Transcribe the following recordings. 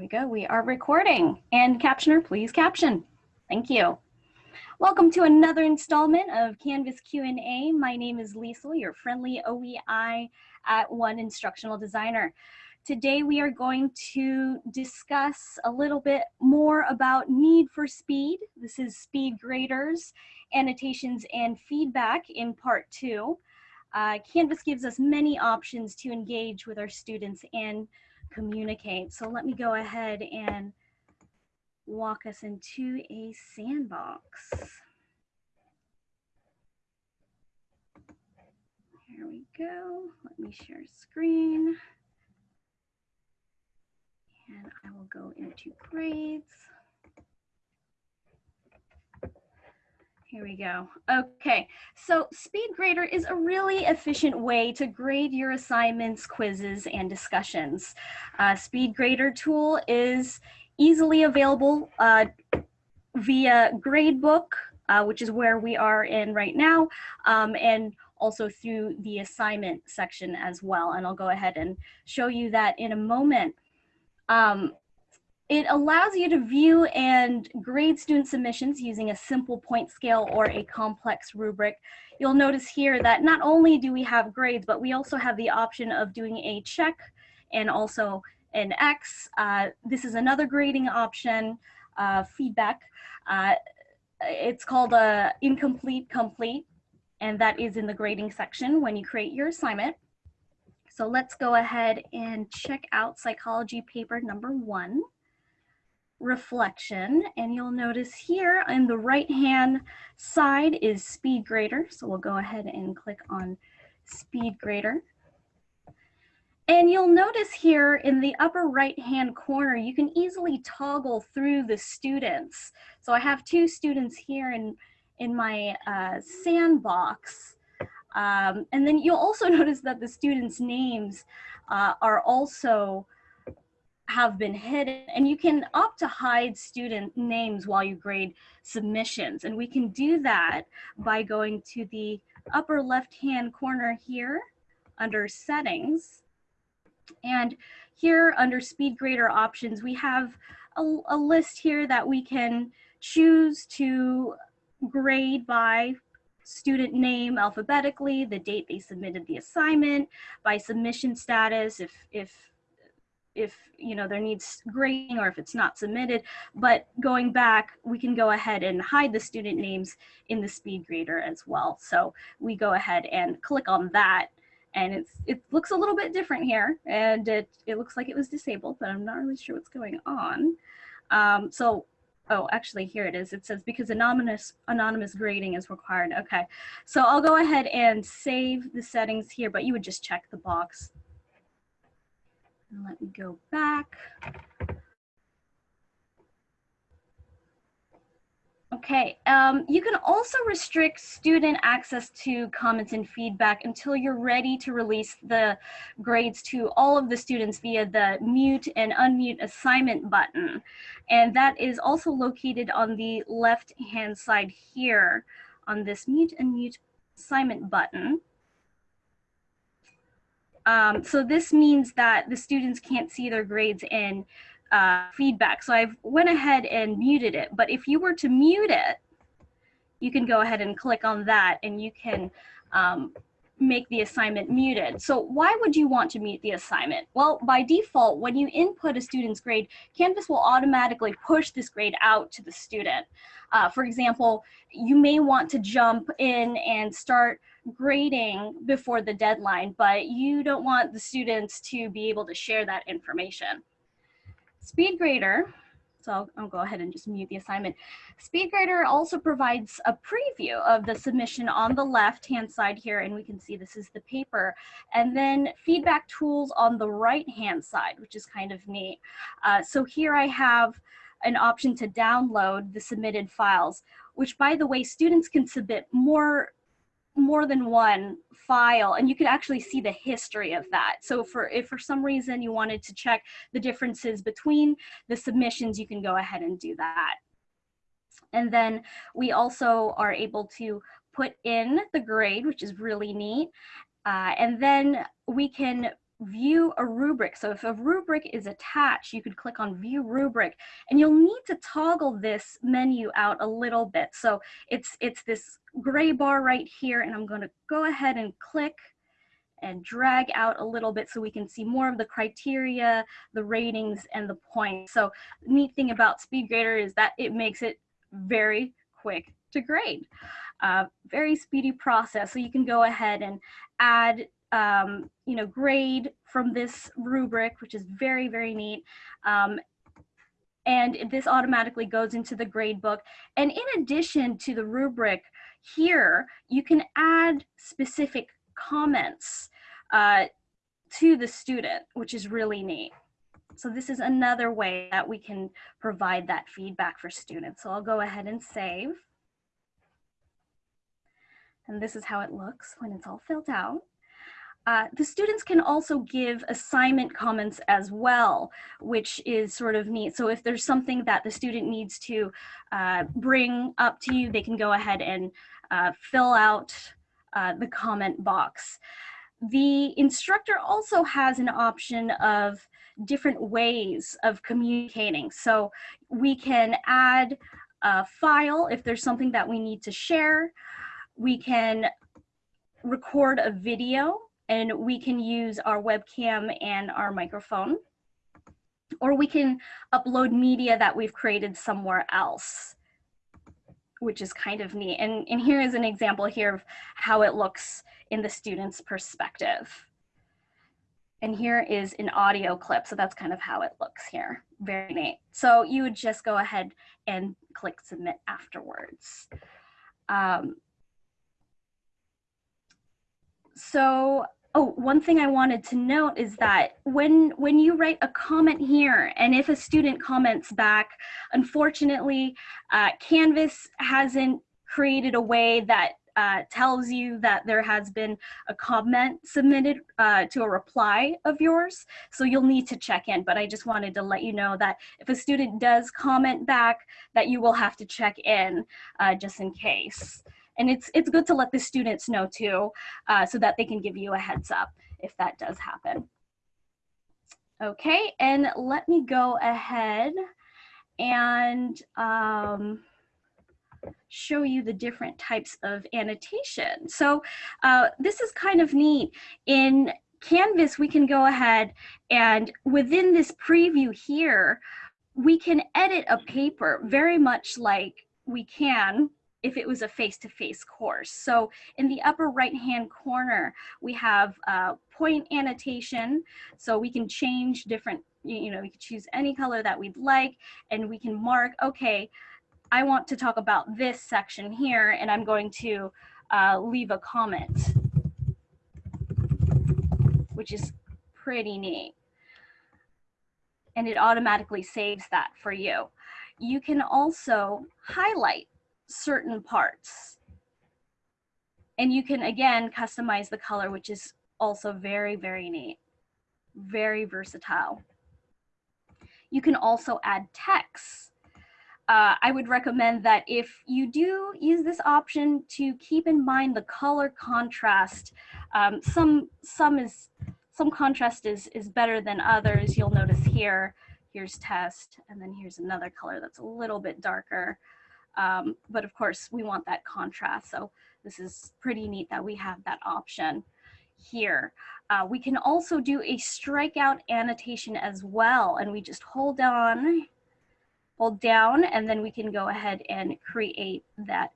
we go. We are recording. And captioner, please caption. Thank you. Welcome to another installment of Canvas Q&A. My name is Liesl, your friendly OEI at One Instructional Designer. Today we are going to discuss a little bit more about need for speed. This is speed graders, annotations, and feedback in part two. Uh, Canvas gives us many options to engage with our students and communicate. So let me go ahead and walk us into a sandbox. Here we go. Let me share screen. And I will go into grades. Here we go. Okay, so SpeedGrader is a really efficient way to grade your assignments, quizzes, and discussions. Uh, SpeedGrader tool is easily available uh, via Gradebook, uh, which is where we are in right now, um, and also through the assignment section as well. And I'll go ahead and show you that in a moment. Um, it allows you to view and grade student submissions using a simple point scale or a complex rubric. You'll notice here that not only do we have grades, but we also have the option of doing a check and also an X. Uh, this is another grading option, uh, feedback. Uh, it's called a incomplete complete, and that is in the grading section when you create your assignment. So let's go ahead and check out psychology paper number one reflection. And you'll notice here on the right hand side is speed grader. So we'll go ahead and click on speed grader. And you'll notice here in the upper right hand corner you can easily toggle through the students. So I have two students here in in my uh, sandbox. Um, and then you'll also notice that the students names uh, are also have been hidden and you can opt to hide student names while you grade submissions. And we can do that by going to the upper left hand corner here under settings. And here under speed grader options we have a, a list here that we can choose to grade by student name alphabetically, the date they submitted the assignment, by submission status, if, if if you know there needs grading or if it's not submitted. But going back we can go ahead and hide the student names in the speed grader as well. So we go ahead and click on that and it's it looks a little bit different here and it it looks like it was disabled but i'm not really sure what's going on. Um, so oh actually here it is. It says because anonymous anonymous grading is required. Okay. So i'll go ahead and save the settings here but you would just check the box and let me go back. Okay, um, you can also restrict student access to comments and feedback until you're ready to release the grades to all of the students via the mute and unmute assignment button. And that is also located on the left hand side here on this mute and mute assignment button. Um, so this means that the students can't see their grades in uh, feedback. So I've went ahead and muted it, but if you were to mute it, you can go ahead and click on that and you can um, make the assignment muted. So why would you want to mute the assignment? Well, by default, when you input a student's grade, Canvas will automatically push this grade out to the student. Uh, for example, you may want to jump in and start grading before the deadline, but you don't want the students to be able to share that information. SpeedGrader, so I'll, I'll, go ahead and just mute the assignment. SpeedGrader also provides a preview of the submission on the left-hand side here, and we can see this is the paper, and then feedback tools on the right-hand side, which is kind of neat. Uh, so here I have an option to download the submitted files, which by the way, students can submit more more than one file and you can actually see the history of that. So for if for some reason you wanted to check the differences between the submissions, you can go ahead and do that. And then we also are able to put in the grade, which is really neat. Uh, and then we can view a rubric. So if a rubric is attached, you could click on view rubric and you'll need to toggle this menu out a little bit. So it's, it's this gray bar right here and I'm gonna go ahead and click and drag out a little bit so we can see more of the criteria, the ratings, and the points. So neat thing about SpeedGrader is that it makes it very quick to grade. Uh, very speedy process. So you can go ahead and add, um, you know, grade from this rubric, which is very, very neat. Um, and this automatically goes into the grade book. And in addition to the rubric here, you can add specific comments uh, to the student, which is really neat. So this is another way that we can provide that feedback for students. So I'll go ahead and save. And this is how it looks when it's all filled out. Uh, the students can also give assignment comments as well, which is sort of neat. So if there's something that the student needs to uh, bring up to you, they can go ahead and uh, fill out uh, the comment box. The instructor also has an option of different ways of communicating. So we can add a file if there's something that we need to share. We can record a video and we can use our webcam and our microphone. Or we can upload media that we've created somewhere else which is kind of neat. And, and here is an example here of how it looks in the student's perspective. And here is an audio clip. So that's kind of how it looks here. Very neat. So you would just go ahead and click submit afterwards. Um, so Oh, one thing I wanted to note is that when when you write a comment here, and if a student comments back, unfortunately, uh, Canvas hasn't created a way that uh, tells you that there has been a comment submitted uh, to a reply of yours. So you'll need to check in, but I just wanted to let you know that if a student does comment back, that you will have to check in uh, just in case. And it's, it's good to let the students know too, uh, so that they can give you a heads up if that does happen. Okay, and let me go ahead and um, show you the different types of annotation. So uh, this is kind of neat. In Canvas, we can go ahead and within this preview here, we can edit a paper very much like we can if it was a face-to-face -face course. So in the upper right-hand corner, we have uh, point annotation. So we can change different, you know, we can choose any color that we'd like, and we can mark, okay, I want to talk about this section here, and I'm going to uh, leave a comment, which is pretty neat. And it automatically saves that for you. You can also highlight certain parts. And you can, again, customize the color, which is also very, very neat, very versatile. You can also add text. Uh, I would recommend that if you do use this option to keep in mind the color contrast. Um, some, some, is, some contrast is, is better than others. You'll notice here, here's test, and then here's another color that's a little bit darker. Um, but of course, we want that contrast. So this is pretty neat that we have that option here. Uh, we can also do a strikeout annotation as well. And we just hold down, hold down, and then we can go ahead and create that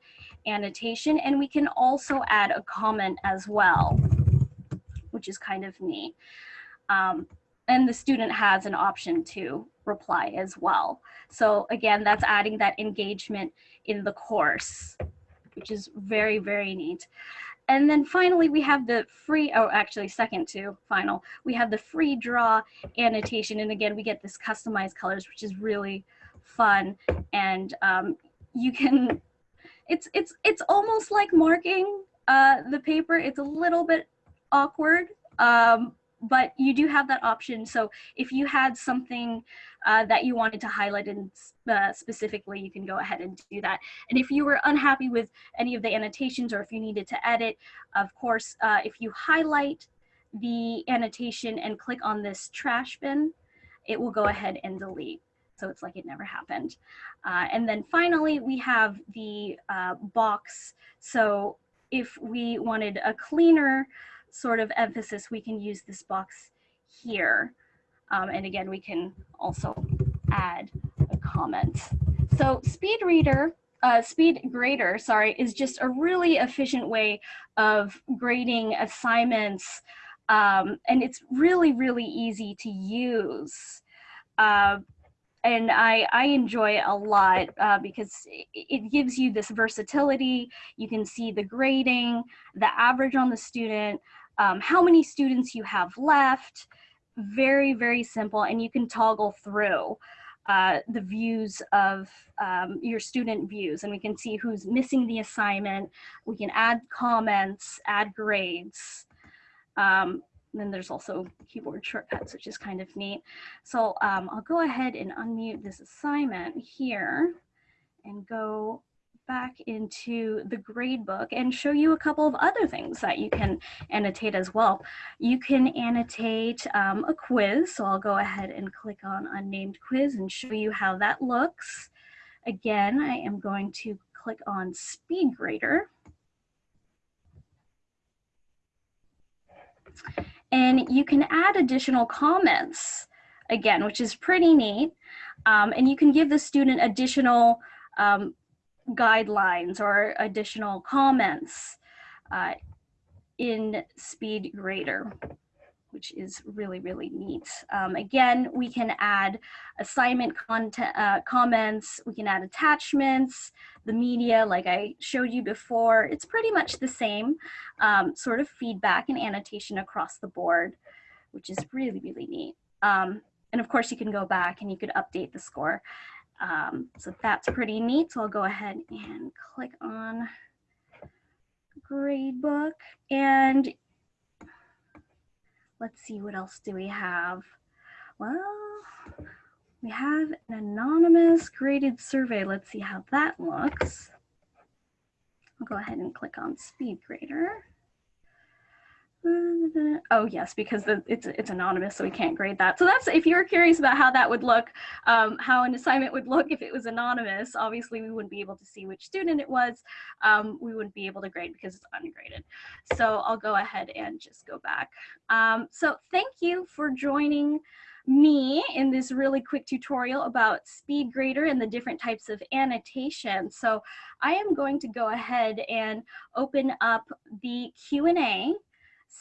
annotation. And we can also add a comment as well, which is kind of neat. Um, and the student has an option to reply as well. So again, that's adding that engagement in the course, which is very, very neat. And then finally, we have the free, oh, actually second to final, we have the free draw annotation. And again, we get this customized colors, which is really fun. And um, you can, it's, it's, it's almost like marking uh, the paper. It's a little bit awkward, um, but you do have that option. So if you had something uh, that you wanted to highlight in uh, specifically, you can go ahead and do that. And if you were unhappy with any of the annotations or if you needed to edit, of course, uh, if you highlight the annotation and click on this trash bin, it will go ahead and delete. So it's like it never happened. Uh, and then finally, we have the uh, box. So if we wanted a cleaner sort of emphasis, we can use this box here. Um, and again, we can also add a comment. So speed reader, uh, speed grader, sorry, is just a really efficient way of grading assignments. Um, and it's really, really easy to use. Uh, and I, I enjoy it a lot uh, because it, it gives you this versatility. You can see the grading, the average on the student, um, how many students you have left. Very, very simple, and you can toggle through uh, the views of um, your student views, and we can see who's missing the assignment. We can add comments, add grades. Um, then there's also keyboard shortcuts, which is kind of neat. So um, I'll go ahead and unmute this assignment here and go back into the gradebook and show you a couple of other things that you can annotate as well. You can annotate um, a quiz. So I'll go ahead and click on unnamed quiz and show you how that looks. Again, I am going to click on SpeedGrader. And you can add additional comments, again, which is pretty neat. Um, and you can give the student additional um, guidelines or additional comments uh, in SpeedGrader, which is really, really neat. Um, again, we can add assignment content, uh, comments, we can add attachments, the media like I showed you before. It's pretty much the same um, sort of feedback and annotation across the board, which is really, really neat. Um, and of course you can go back and you could update the score. Um, so that's pretty neat. So I'll go ahead and click on gradebook and let's see what else do we have. Well, we have an anonymous graded survey. Let's see how that looks. I'll go ahead and click on SpeedGrader. Oh yes, because the, it's it's anonymous, so we can't grade that. So that's if you're curious about how that would look, um, how an assignment would look if it was anonymous. Obviously, we wouldn't be able to see which student it was. Um, we wouldn't be able to grade because it's ungraded. So I'll go ahead and just go back. Um, so thank you for joining me in this really quick tutorial about SpeedGrader and the different types of annotation. So I am going to go ahead and open up the Q&A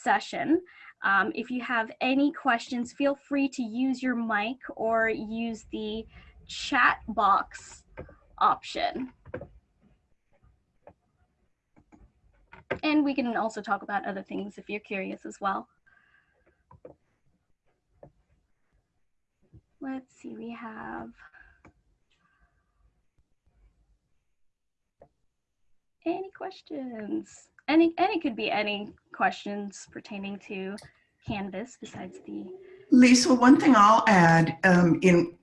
session. Um, if you have any questions, feel free to use your mic or use the chat box option. And we can also talk about other things if you're curious as well. Let's see, we have any questions? Any, any could be any questions pertaining to Canvas besides the. Liesl, one thing I'll add um, in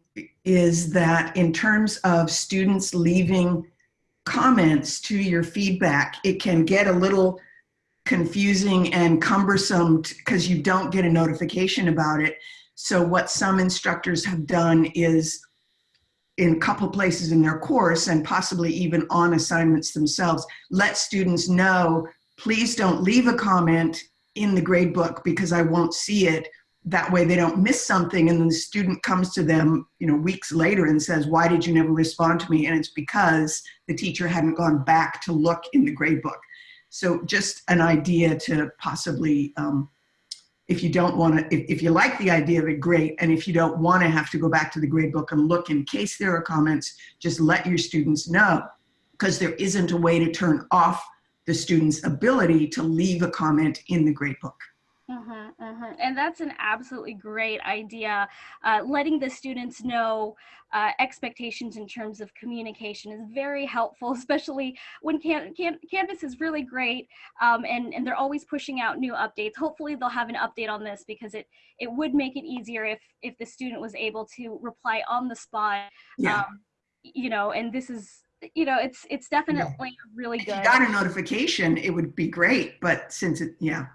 is that in terms of students leaving comments to your feedback, it can get a little confusing and cumbersome because you don't get a notification about it. So what some instructors have done is in a couple places in their course and possibly even on assignments themselves, let students know, please don't leave a comment in the grade book because I won't see it. That way they don't miss something and then the student comes to them you know, weeks later and says, why did you never respond to me? And it's because the teacher hadn't gone back to look in the grade book. So just an idea to possibly um, if you don't want to, if, if, you like the idea of it, great. And if you don't want to have to go back to the gradebook and look in case there are comments, just let your students know because there isn't a way to turn off the student's ability to leave a comment in the gradebook. Uh-huh, uh-huh. And that's an absolutely great idea. Uh, letting the students know uh, expectations in terms of communication is very helpful, especially when can, can, Canvas is really great um, and, and they're always pushing out new updates. Hopefully they'll have an update on this because it, it would make it easier if, if the student was able to reply on the spot. Yeah. Um, you know, and this is you know, it's it's definitely yeah. really good. If you got a notification, it would be great, but since it, yeah.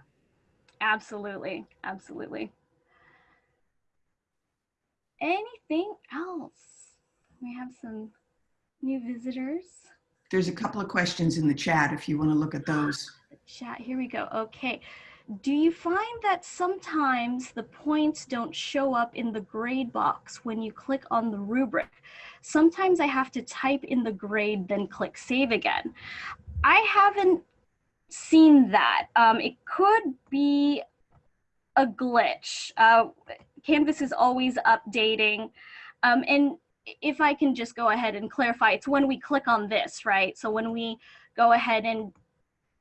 Absolutely, absolutely. Anything else? We have some new visitors. There's a couple of questions in the chat if you want to look at those. Chat, here we go. Okay. Do you find that sometimes the points don't show up in the grade box when you click on the rubric? Sometimes I have to type in the grade, then click save again. I haven't seen that. Um, it could be a glitch. Uh, Canvas is always updating. Um, and if I can just go ahead and clarify, it's when we click on this, right? So when we go ahead and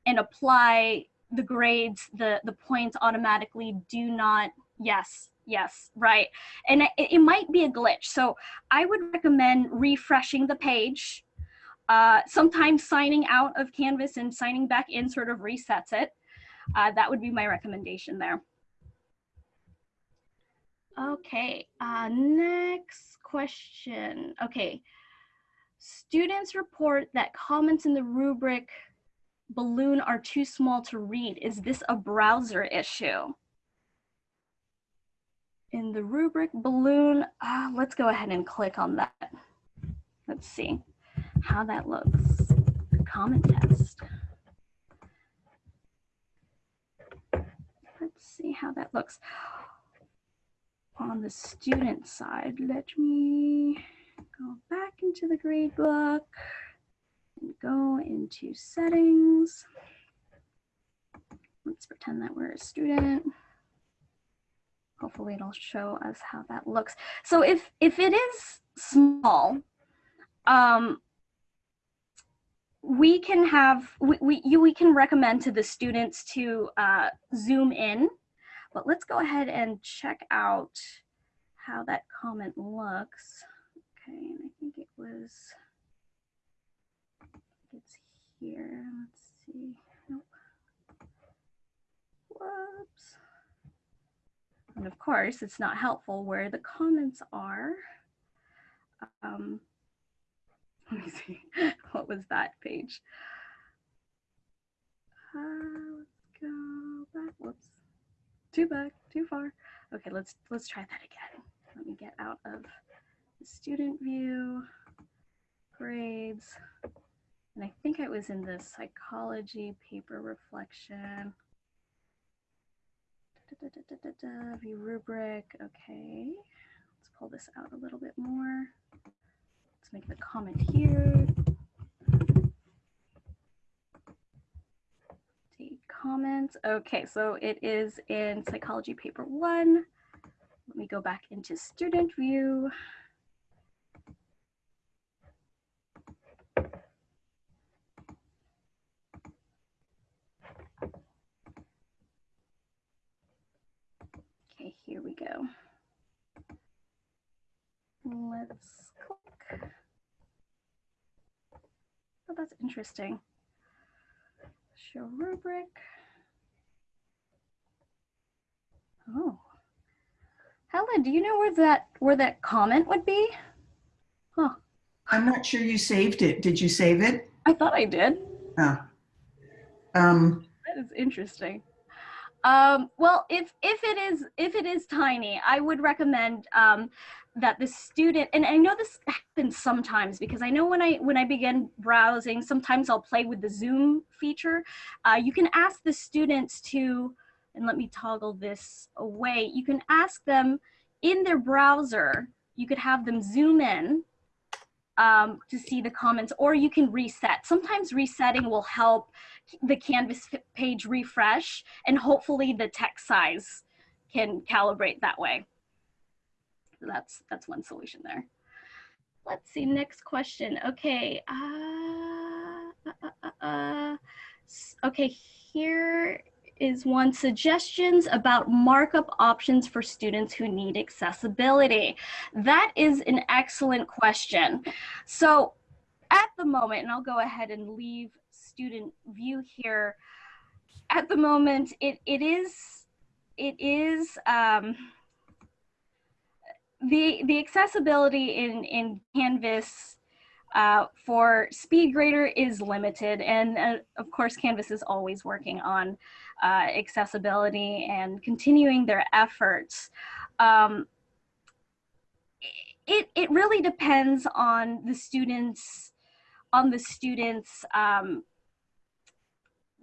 and apply the grades, the, the points automatically do not, yes, yes, right. And it, it might be a glitch. So I would recommend refreshing the page. Uh, sometimes signing out of Canvas and signing back in sort of resets it. Uh, that would be my recommendation there. Okay, uh, next question. Okay, students report that comments in the rubric balloon are too small to read. Is this a browser issue? In the rubric balloon, uh, let's go ahead and click on that. Let's see how that looks. Comment test. Let's see how that looks on the student side, let me go back into the grade book and go into settings. Let's pretend that we're a student. Hopefully it'll show us how that looks. So if, if it is small, um, we can have, we, we, you, we can recommend to the students to uh, zoom in but let's go ahead and check out how that comment looks. Okay, and I think it was, it's here. Let's see. Nope. Whoops. And of course, it's not helpful where the comments are. Um, let me see. what was that page? Uh, let's go back. Whoops too back, too far. Okay, let's let's try that again. Let me get out of the student view, grades, and I think I was in the psychology paper reflection. Da, da, da, view rubric, okay. Let's pull this out a little bit more. Make the comment here. comments. Okay, so it is in psychology paper one. Let me go back into student view. Okay, here we go. Let's click. Oh, that's interesting. Show rubric. Oh. Helen, do you know where that where that comment would be? Huh. I'm not sure you saved it. Did you save it? I thought I did. Oh. Um, that is interesting. Um, well, if if it is if it is tiny, I would recommend um, that the student and I know this happens sometimes because I know when I when I begin browsing, sometimes I'll play with the zoom feature. Uh, you can ask the students to and let me toggle this away, you can ask them in their browser, you could have them zoom in um, to see the comments, or you can reset. Sometimes resetting will help the Canvas page refresh, and hopefully the text size can calibrate that way. So that's, that's one solution there. Let's see, next question. Okay. Uh, uh, uh, uh okay, here is one suggestions about markup options for students who need accessibility. That is an excellent question. So at the moment, and I'll go ahead and leave student view here. At the moment, it, it is, it is, um, the, the accessibility in, in Canvas uh, for SpeedGrader is limited. And uh, of course, Canvas is always working on uh, accessibility and continuing their efforts. Um, it, it really depends on the students, on the students' um,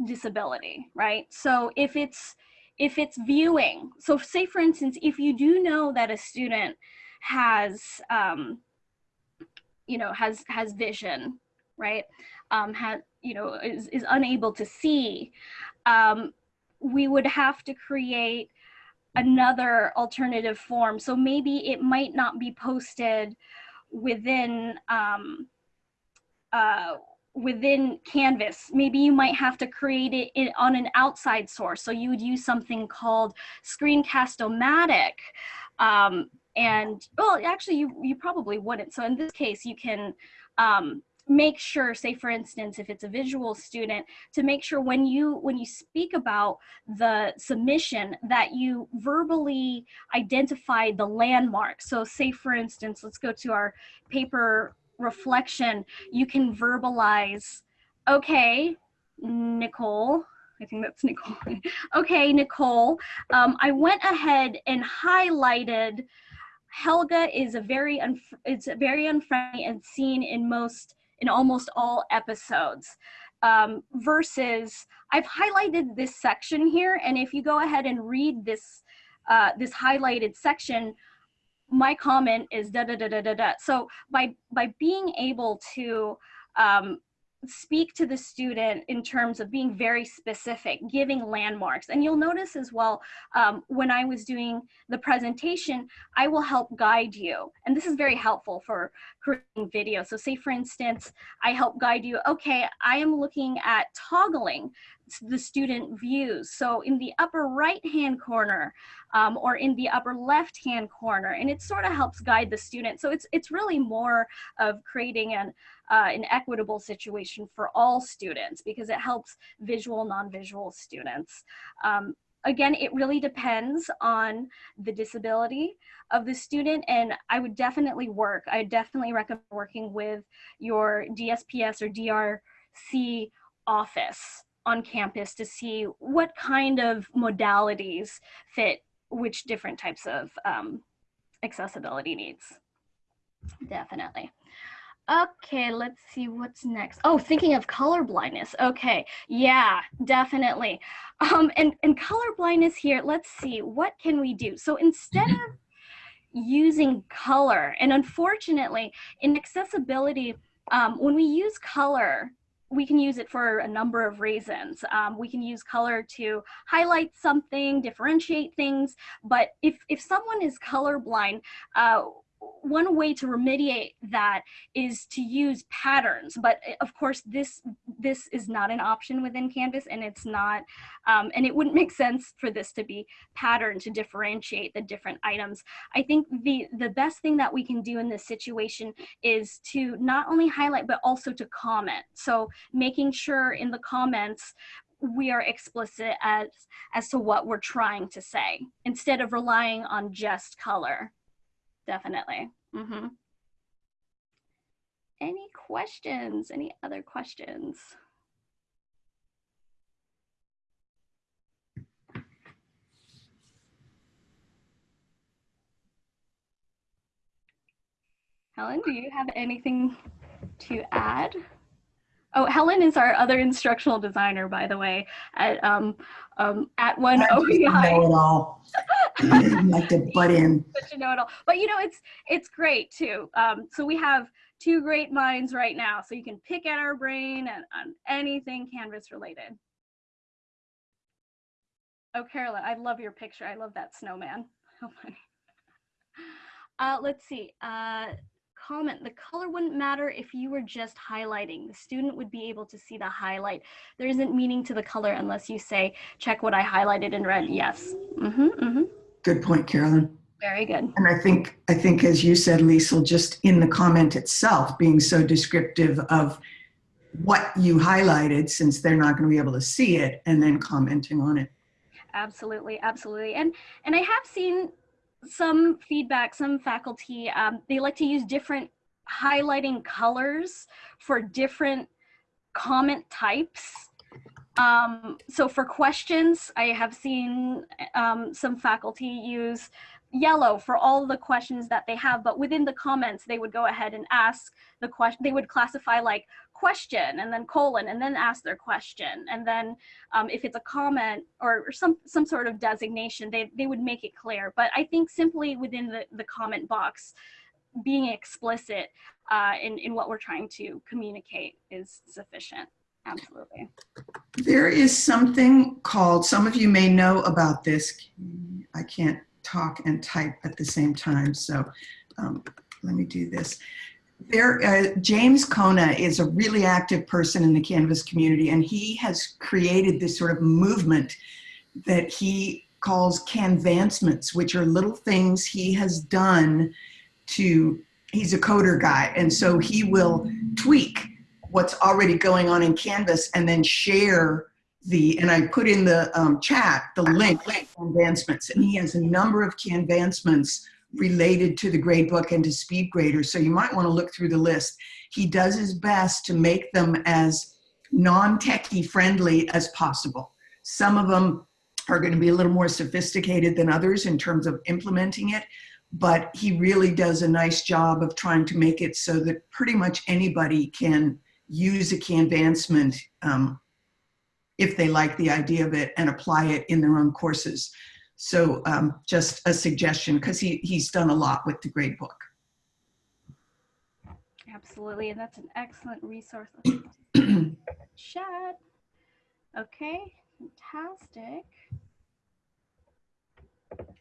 disability, right? So if it's, if it's viewing, so say for instance, if you do know that a student has, um, you know, has, has vision, right? Um, has, you know, is, is unable to see, um, we would have to create another alternative form. So maybe it might not be posted within, um, uh, within Canvas. Maybe you might have to create it in, on an outside source. So you would use something called Screencast-O-Matic. Um, and well, actually you, you probably wouldn't. So in this case, you can um, make sure, say for instance, if it's a visual student, to make sure when you when you speak about the submission that you verbally identify the landmark. So say for instance, let's go to our paper reflection, you can verbalize, okay, Nicole, I think that's Nicole. okay, Nicole, um, I went ahead and highlighted Helga is a very it's a very unfriendly and seen in most in almost all episodes. Um, versus I've highlighted this section here, and if you go ahead and read this uh, this highlighted section, my comment is da da da da da da. So by by being able to um, speak to the student in terms of being very specific, giving landmarks. And you'll notice as well, um, when I was doing the presentation, I will help guide you. And this is very helpful for creating video. So say for instance, I help guide you, okay, I am looking at toggling the student views. So in the upper right hand corner um, or in the upper left hand corner, and it sort of helps guide the student. So it's, it's really more of creating an, uh, an equitable situation for all students because it helps visual, non-visual students. Um, again, it really depends on the disability of the student and I would definitely work, I definitely recommend working with your DSPS or DRC office on campus to see what kind of modalities fit which different types of um, accessibility needs. Definitely. Okay, let's see what's next. Oh, thinking of color blindness. Okay, yeah, definitely. Um, and, and color blindness here, let's see, what can we do? So instead of using color, and unfortunately, in accessibility, um, when we use color, we can use it for a number of reasons. Um, we can use color to highlight something, differentiate things, but if, if someone is colorblind, uh, one way to remediate that is to use patterns but eh, of course this this is not an option within canvas and it's not um, and it wouldn't make sense for this to be patterned to differentiate the different items. I think the the best thing that we can do in this situation is to not only highlight but also to comment. So making sure in the comments we are explicit as as to what we're trying to say instead of relying on just color definitely. Mm -hmm. Any questions? Any other questions? Helen, do you have anything to add? Oh, Helen is our other instructional designer, by the way, at um, um, at one OEI. Know it all. like to butt in. Such a know it all, but you know it's it's great too. Um, so we have two great minds right now, so you can pick at our brain and on anything Canvas related. Oh, Carolyn, I love your picture. I love that snowman. So funny. Uh, let's see. Uh, comment, the color wouldn't matter if you were just highlighting. The student would be able to see the highlight. There isn't meaning to the color unless you say, check what I highlighted in red. Yes. Mm -hmm, mm -hmm. Good point, Carolyn. Very good. And I think, I think as you said, Liesl, just in the comment itself, being so descriptive of what you highlighted, since they're not going to be able to see it, and then commenting on it. Absolutely, absolutely. And and I have seen some feedback, some faculty, um, they like to use different highlighting colors for different comment types. Um, so for questions, I have seen um, some faculty use yellow for all the questions that they have, but within the comments, they would go ahead and ask the question, they would classify like question and then colon and then ask their question. And then um, if it's a comment or, some, some sort of designation, they, they would make it clear. But I think simply within the, the comment box, being explicit uh, in, in what we're trying to communicate is sufficient. Absolutely. There is something called, some of you may know about this. I can't talk and type at the same time, so um, let me do this. There, uh, James Kona is a really active person in the Canvas community, and he has created this sort of movement that he calls Canvancements, which are little things he has done to, he's a coder guy, and so he will tweak what's already going on in Canvas and then share the, and I put in the um, chat, the link, link Canvancements, and he has a number of advancements related to the gradebook and to SpeedGrader. So you might want to look through the list. He does his best to make them as non-techie friendly as possible. Some of them are going to be a little more sophisticated than others in terms of implementing it, but he really does a nice job of trying to make it so that pretty much anybody can use a Canvancement um, if they like the idea of it and apply it in their own courses. So um, just a suggestion because he, he's done a lot with the gradebook. Absolutely, and that's an excellent resource. Chat. Okay, fantastic.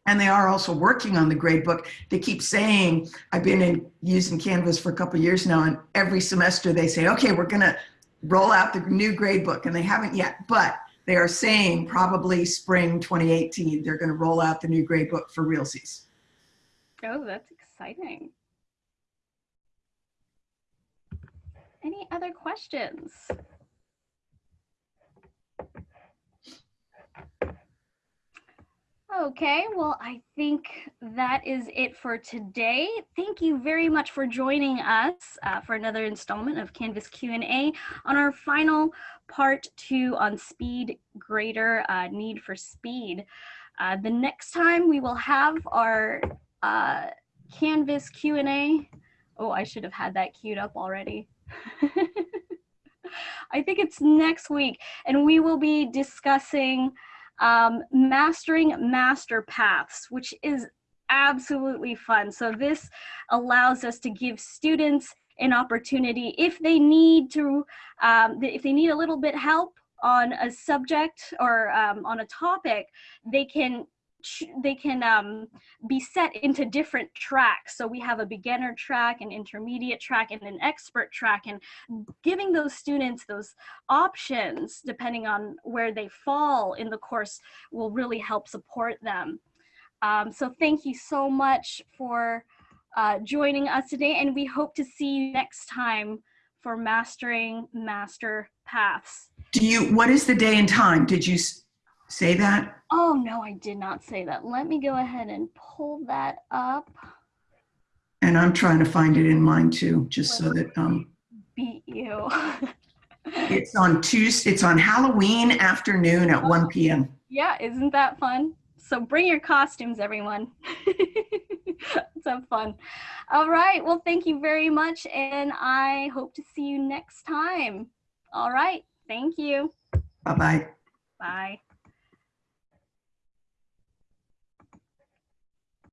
And they are also working on the gradebook. They keep saying, I've been in using Canvas for a couple years now, and every semester they say, okay, we're gonna roll out the new gradebook, and they haven't yet, but they are saying probably spring 2018, they're gonna roll out the new grade book for realsies. Oh, that's exciting. Any other questions? Okay, well, I think that is it for today. Thank you very much for joining us uh, for another installment of Canvas Q&A on our final part two on speed grader uh, need for speed. Uh, the next time we will have our uh, Canvas Q&A. Oh, I should have had that queued up already. I think it's next week and we will be discussing um, mastering master paths, which is absolutely fun. So this allows us to give students an opportunity if they need to, um, if they need a little bit help on a subject or um, on a topic, they can they can um, be set into different tracks. So we have a beginner track, an intermediate track, and an expert track. And giving those students those options, depending on where they fall in the course, will really help support them. Um, so thank you so much for uh, joining us today. And we hope to see you next time for Mastering Master Paths. Do you, what is the day and time? Did you say that? Oh, no, I did not say that. Let me go ahead and pull that up. And I'm trying to find it in mine too, just so that, um, Beat you. it's on Tuesday, it's on Halloween afternoon at 1 PM. yeah, isn't that fun? So bring your costumes, everyone. Let's have fun. All right, well, thank you very much. And I hope to see you next time. All right, thank you. Bye-bye. Bye.